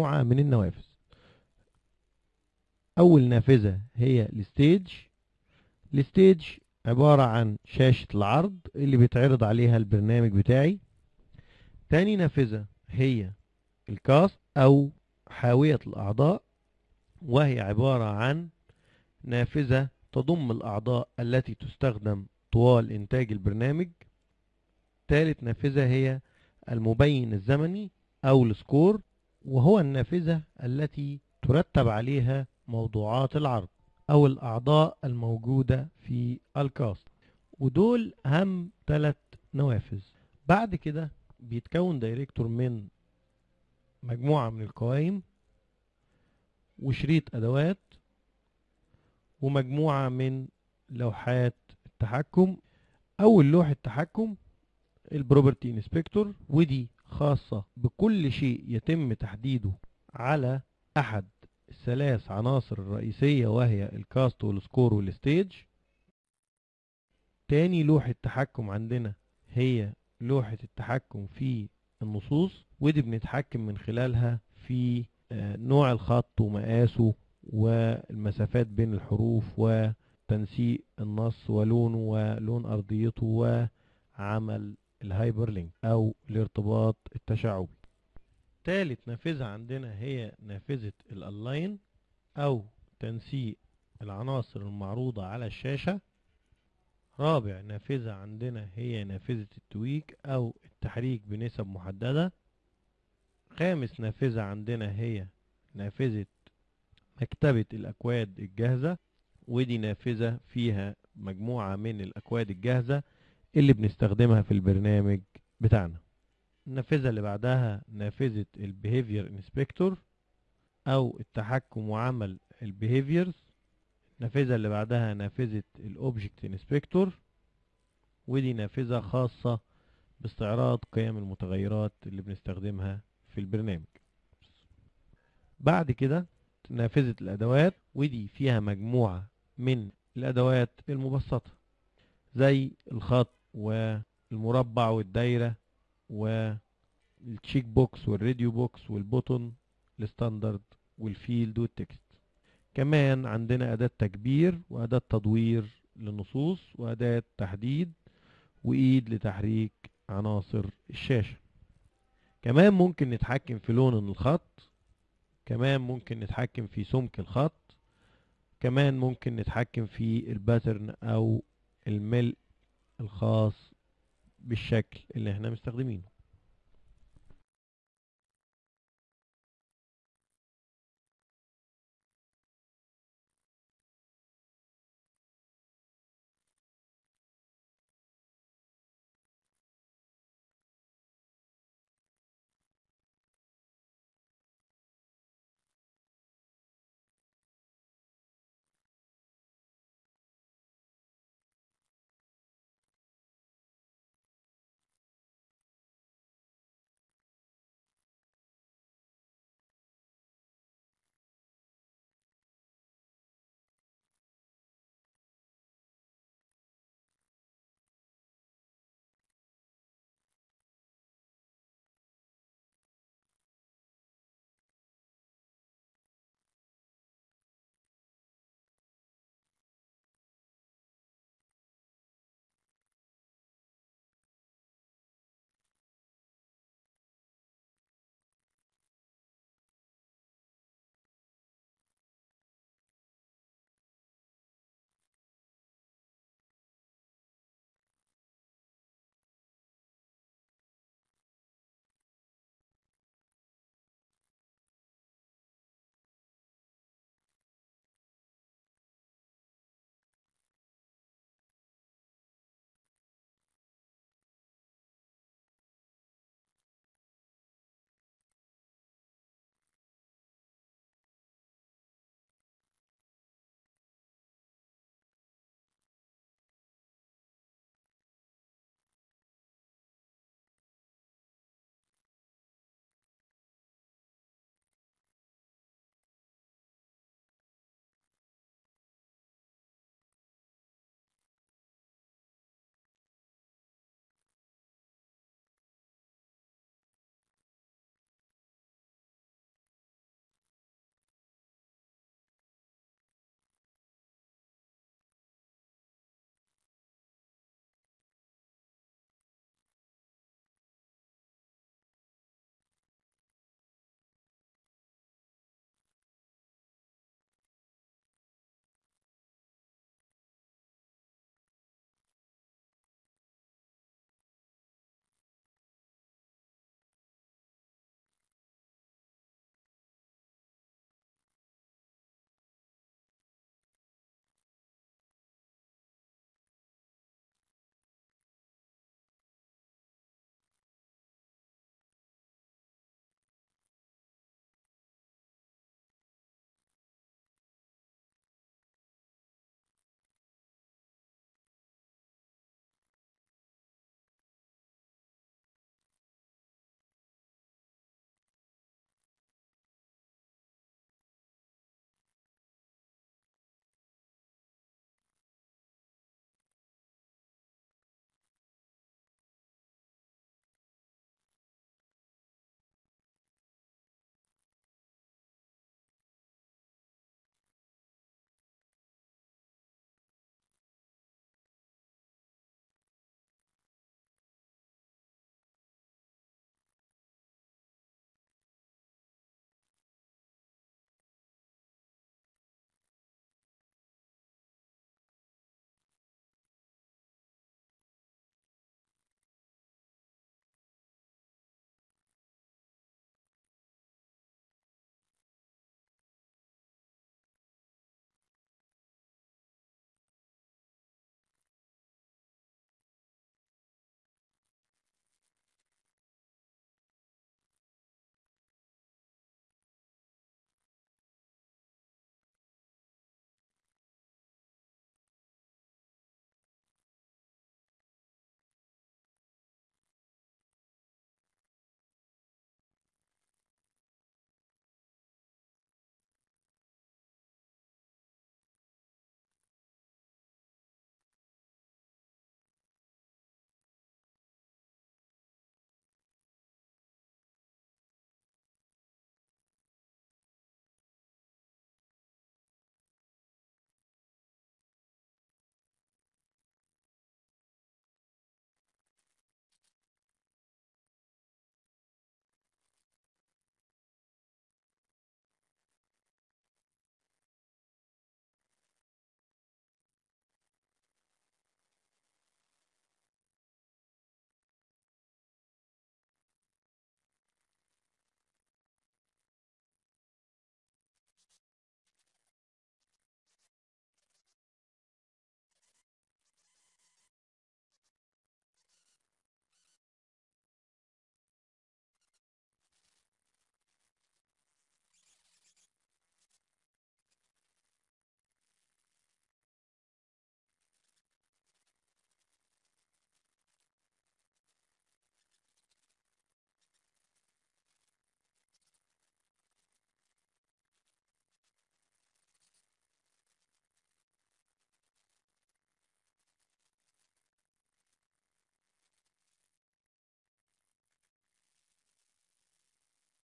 مجموعة من النوافذ. أول نافذة هي ال stage. ال stage عبارة عن شاشة العرض اللي بيتعرض عليها البرنامج بتاعي. تاني نافذة هي ال cast أو حاوية الأعضاء وهي عبارة عن نافذة تضم الأعضاء التي تستخدم طوال إنتاج البرنامج. ثالث نافذة هي المبين الزمني أو ال score. وهو النافذة التي ترتب عليها موضوعات العرض أو الأعضاء الموجودة في ال cast. ودول أهم ثلاث نوافذ. بعد كده بيتكون Director من مجموعة من القوائم وشريط أدوات ومجموعة من لوحات التحكم أول لوحة تحكم ال property inspector ودي خاصة بكل شيء يتم تحديده على أحد الثلاث عناصر الرئيسية وهي ال cast وال score وال stage. تاني لوحة تحكم عندنا هي لوحة التحكم في النصوص ودي بنتحكم من خلالها في نوع الخط ومقاسه والمسافات بين الحروف وتنسيق النص ولونه ولون أرضيته وعمل ال hyperlink أو الارتباط التشعبي. تالت نافذة عندنا هي نافذة ال align أو تنسيق العناصر المعروضة على الشاشة. رابع نافذة عندنا هي نافذة ال tweak أو التحريك بنسب محددة. خامس نافذة عندنا هي نافذة مكتبة الأكواد الجاهزة ودي نافذة فيها مجموعة من الأكواد الجاهزة. اللي بنستخدمها في البرنامج بتاعنا. النافذة اللي بعدها نافذة ال behavior inspector أو التحكم وعمل ال behaviors النافذة اللي بعدها نافذة ال object inspector ودي نافذة خاصة باستعراض قيم المتغيرات اللي بنستخدمها في البرنامج. بعد كده نافذة الأدوات ودي فيها مجموعة من الأدوات المبسطة زي الخط والمربع والدايرة والتشيك بوكس والراديو بوكس والبوتون الستاندرد والفيلد والتكست. كمان عندنا أداة تكبير وأداة تدوير للنصوص وأداة تحديد وإيد لتحريك عناصر الشاشة. كمان ممكن نتحكم في لون الخط. كمان ممكن نتحكم في سمك الخط. كمان ممكن نتحكم في الباترن أو الملء الخاص بالشكل اللي إحنا مستخدمينه.